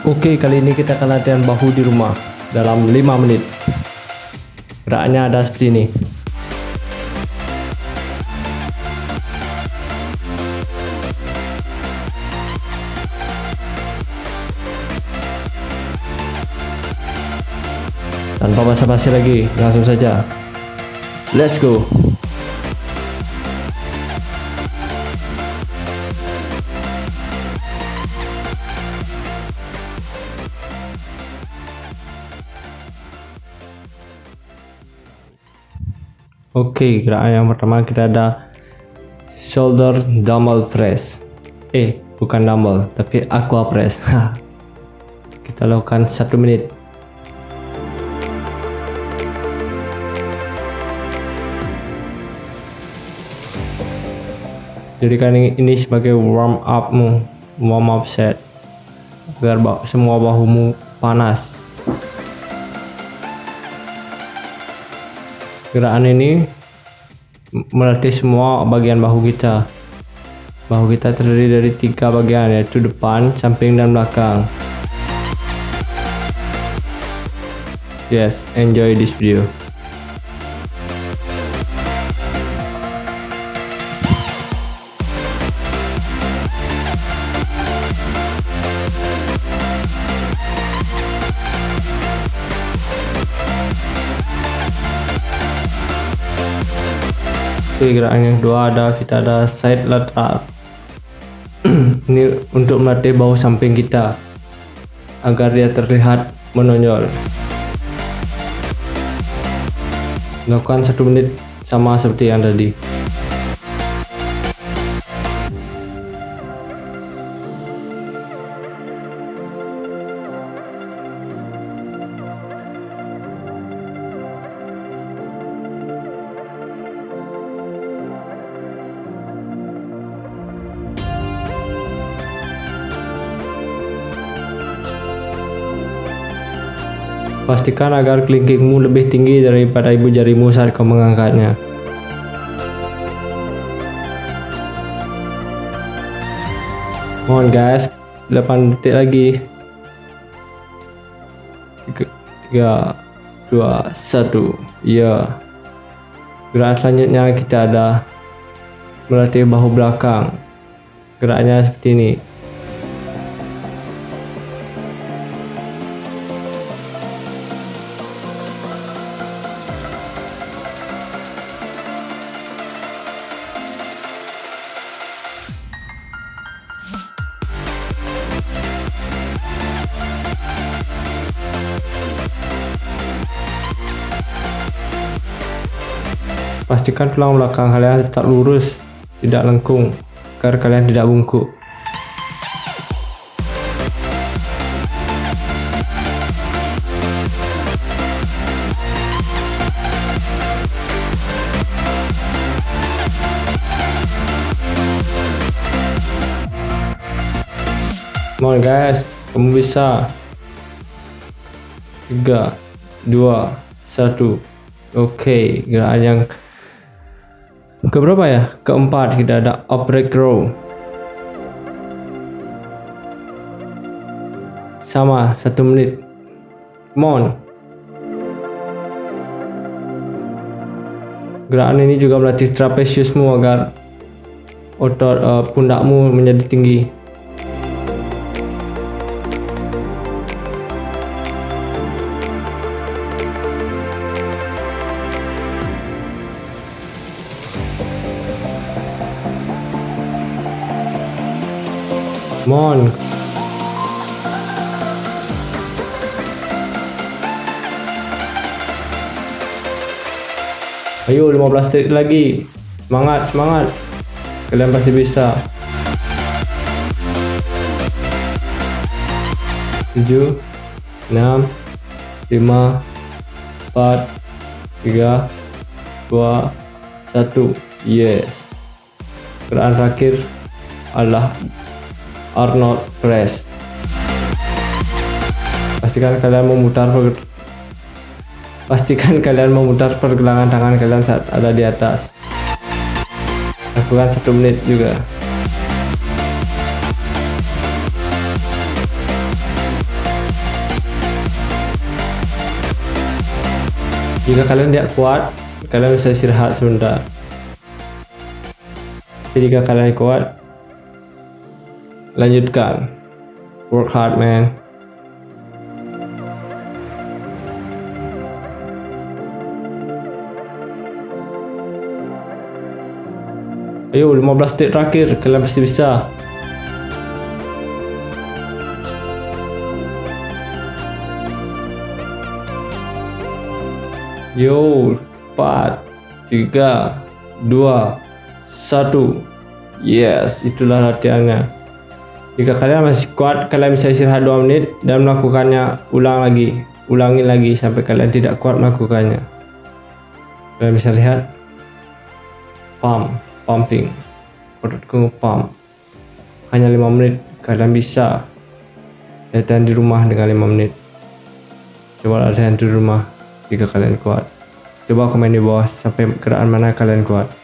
Oke, kali ini kita akan latihan bahu di rumah dalam 5 menit. Geraknya ada seperti ini. Tanpa basa-basi lagi, langsung saja. Let's go. Oke, gerakan yang pertama kita ada shoulder dumbbell press. Eh, bukan dumbbell, tapi aqua press. kita lakukan satu menit. Jadikan ini sebagai warm upmu, warm up set agar semua bahumu panas. Gerakan ini melatih semua bagian bahu kita. Bahu kita terdiri dari tiga bagian yaitu depan, samping, dan belakang. Yes, enjoy this video. Oke gerakan yang kedua ada kita ada side lateral ini untuk melatih bahu samping kita agar dia terlihat menonjol. Lakukan satu menit sama seperti yang tadi Pastikan agar kelingkingmu lebih tinggi daripada ibu jarimu saat kau mengangkatnya. Mohon guys, 8 detik lagi. 3, 2, 1. Ya. Gerak selanjutnya kita ada melatih bahu belakang. Geraknya seperti ini. Pastikan tulang belakang kalian tetap lurus, tidak lengkung, agar kalian tidak bungkuk. Come on guys, kamu bisa. 3 2 1 Oke, okay, gerakan yang keberapa ya? Keempat kita ada upright row sama satu menit. Mon gerakan ini juga melatih trapeziusmu agar otot uh, pundakmu menjadi tinggi Mon. Ayo 15 detik lagi. Semangat, semangat. Kalian pasti bisa. 7 6 5 4 3 2 1 yes gerakan terakhir adalah or not press. Pastikan kalian memutar pastikan kalian memutar pergelangan tangan kalian saat ada di atas. Lakukan satu menit juga. Jika kalian tidak kuat kalian bisa istirahat sebentar. Jika kalian kuat lanjutkan. Work hard man. Ayo 15 detik terakhir. Kalian pasti bisa. Yo 4 3 2 1 Yes itulah latihannya Jika kalian masih kuat kalian bisa istirahat 2 menit dan melakukannya ulang lagi. Ulangi lagi sampai kalian tidak kuat melakukannya. Kalian bisa lihat pump pumping. Perutku pump. Hanya 5 menit kalian bisa latihan di rumah dengan 5 menit. Coba latihan di rumah jika kalian kuat. Coba komen di bawah sampai gerakan mana kalian kuat